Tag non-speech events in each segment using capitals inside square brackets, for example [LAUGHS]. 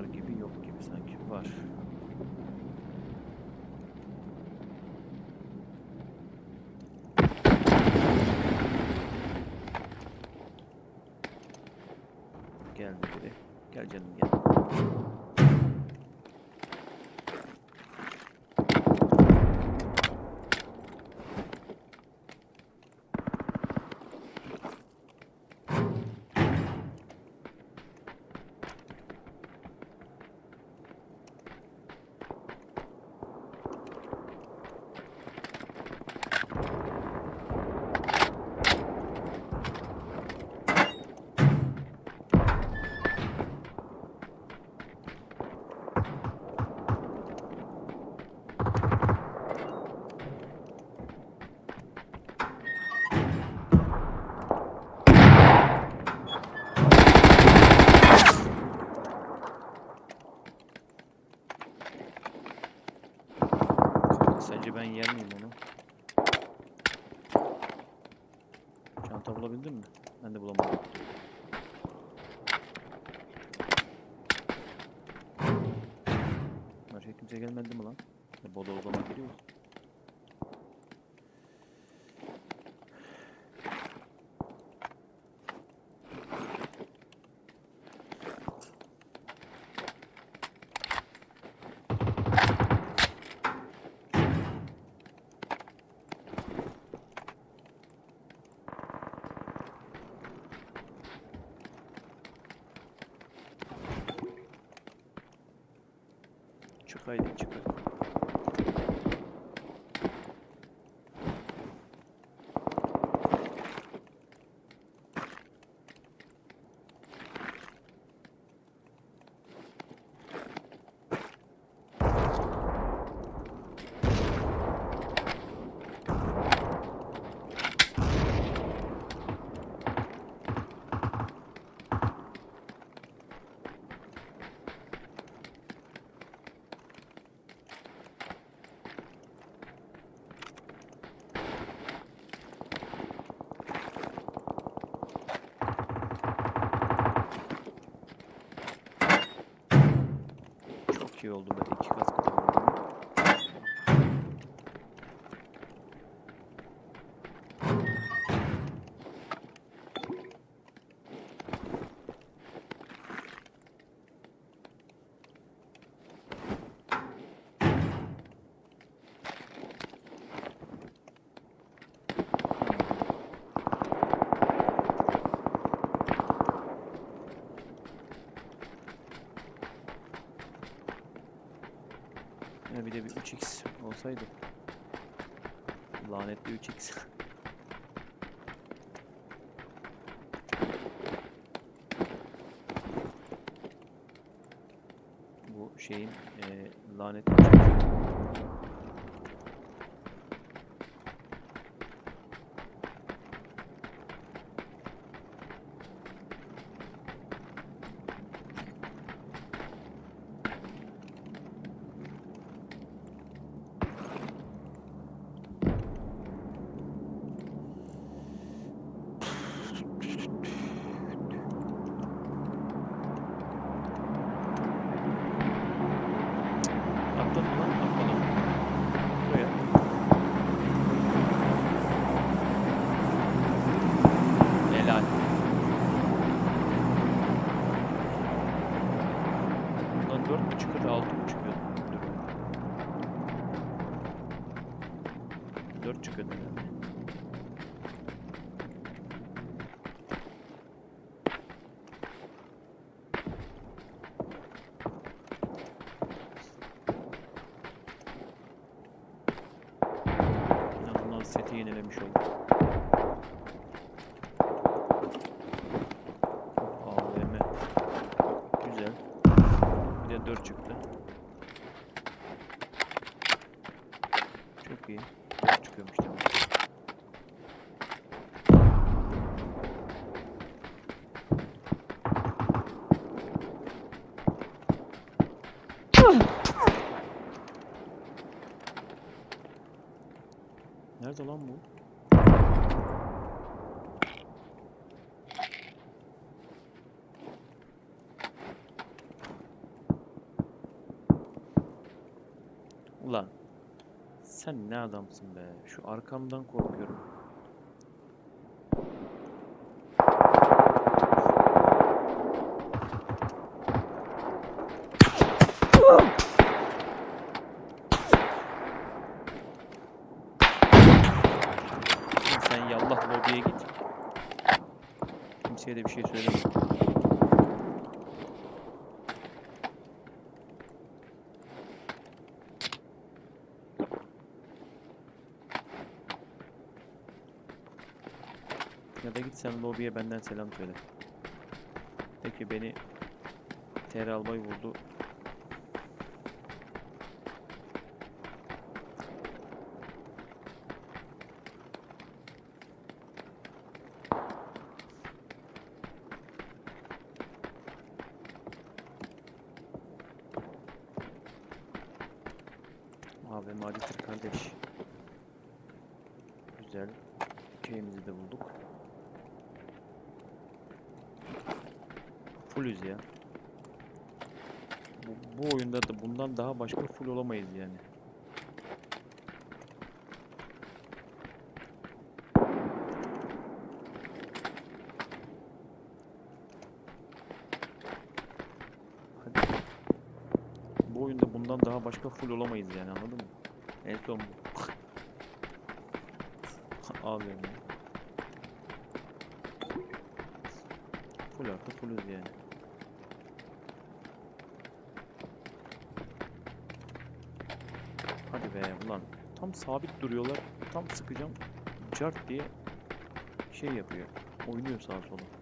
Var gibi yok gibi sanki. Var. Sence ben yer miyim onu? Çanta bulabildin mi? Ben de bulamadım. Başka kimse gelmedi mi lan? Bodo odama giriyor. Çık хайдинчиках. İyi oldu böyle iki kaskı da vurdum. Ya bir de bir 3x olsaydı. Lanetli 3x. [LAUGHS] Bu şeyin eee lanetli 3x. Nerede lan bu? Ulan sen ne adamsın be. Şu arkamdan korkuyorum. Bir şey söyleme. Ya da git sen lobiye benden selam söyle. Peki beni TR albay vurdu. Abi Madit'tir kardeş. Güzel. Şeyimizi de bulduk. Fullüz ya. Bu, bu oyunda da bundan daha başka full olamayız yani. Hadi. Bu oyunda bundan daha başka full olamayız yani anladın mı? En son bu. [LAUGHS] Abi ya. Full artı fullüz yani. Hadi be ulan. Tam sabit duruyorlar. Tam sıkacağım. Cart diye şey yapıyor. Oynuyor sağa sola.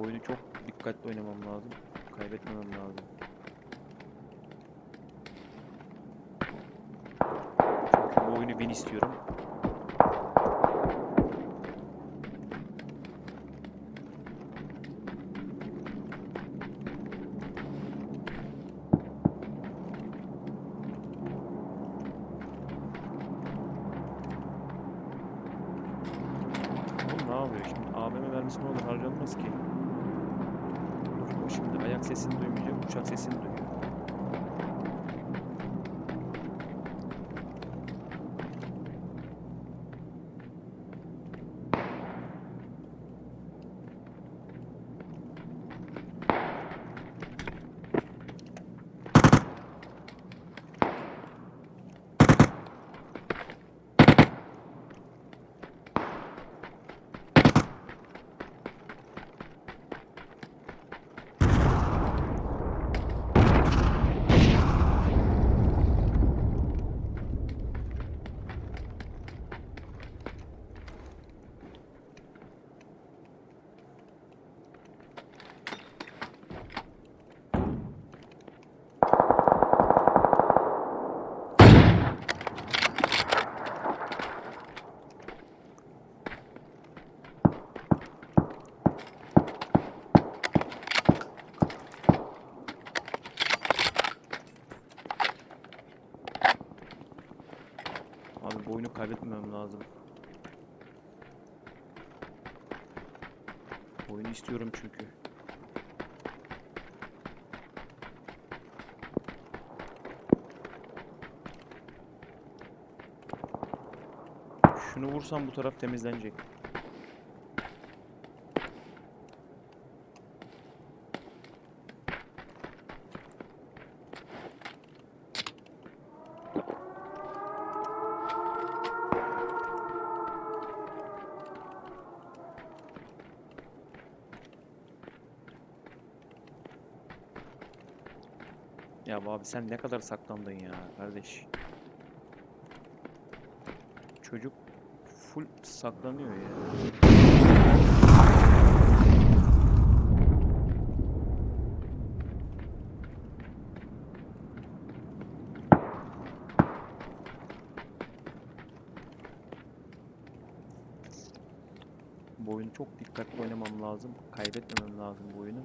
Oyunu çok dikkatli oynamam lazım. Kaybetmemem lazım. Çünkü bu oyunu ben istiyorum. Oyunu istiyorum çünkü. Şunu vursam bu taraf temizlenecek. Ya abi sen ne kadar saklandın ya kardeş. Çocuk full saklanıyor ya. Bu oyunu çok dikkatli oynamam lazım. Kaybetmemem lazım bu oyunu.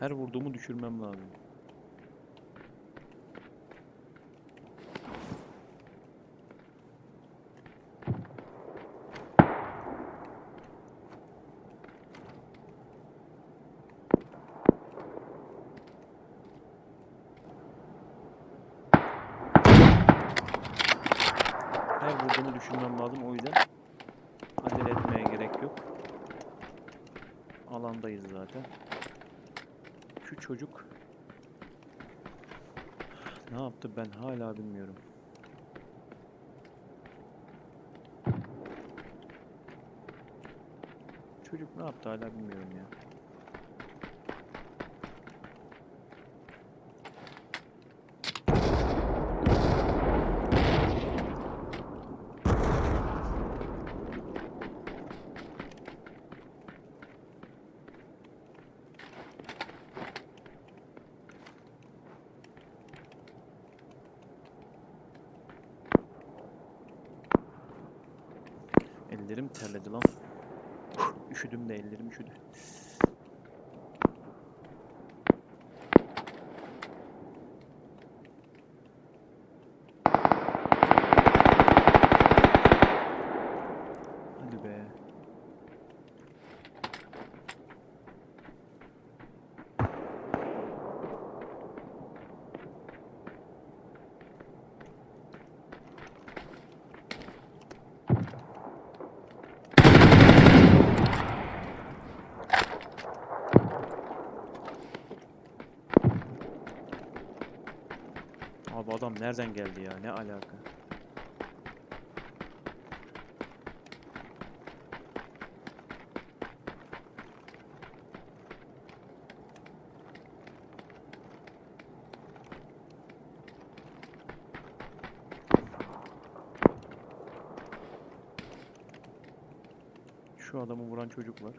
Her vurduğumu düşürmem lazım. Her vurduğumu düşünmem lazım o yüzden acele etmeye gerek yok. Alandayız zaten. Şu çocuk ne yaptı ben hala bilmiyorum. Çocuk ne yaptı hala bilmiyorum ya. Ellerim terledi lan. Üşüdüm de ellerim üşüdü. Hadi be. Abi adam nereden geldi ya? Ne alaka? Şu adamı vuran çocuk var.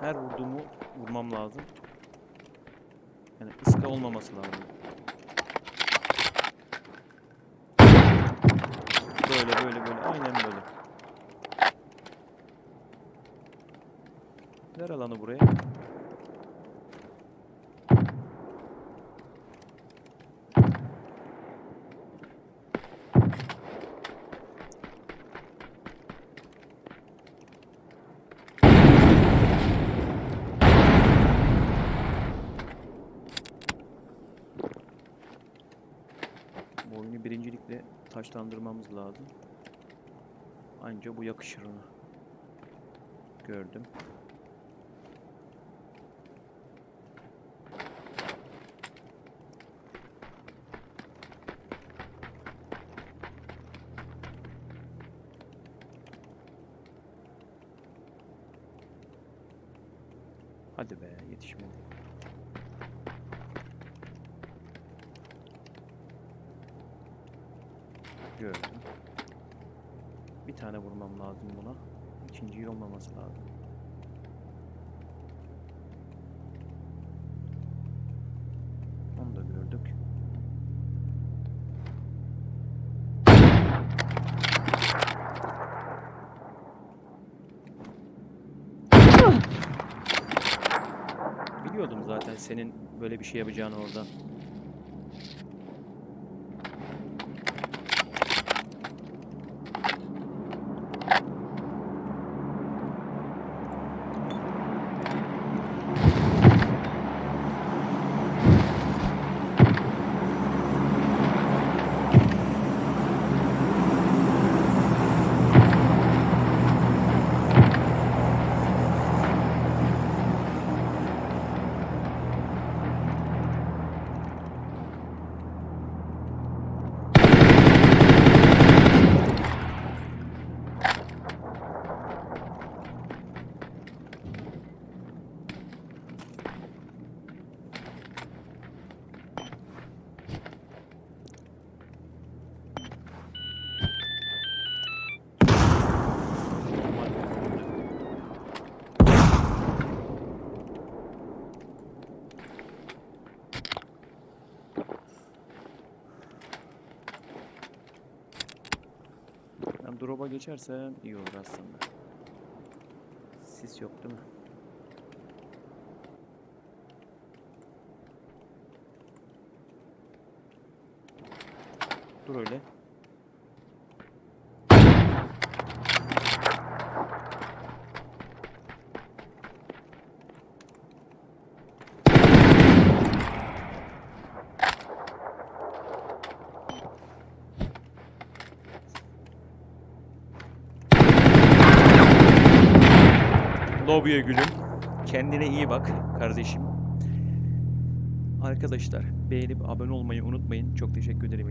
Her vurduğumu vurmam lazım. Yani ıska olmaması lazım. Böyle böyle böyle aynen böyle. Ver alanı buraya. Taşlandırmamız lazım. Anca bu yakışır ona. Gördüm. Hadi be yetişmedi. Gördüm. Bir tane vurmam lazım buna. İkinciyi olmaması lazım. Onu da gördük. Biliyordum zaten senin böyle bir şey yapacağını orada. Geçersem iyi olur aslında. Sis yok değil mi? Dur öyle. Lobiye gülüm. Kendine iyi bak kardeşim. Arkadaşlar beğenip abone olmayı unutmayın. Çok teşekkür ederim.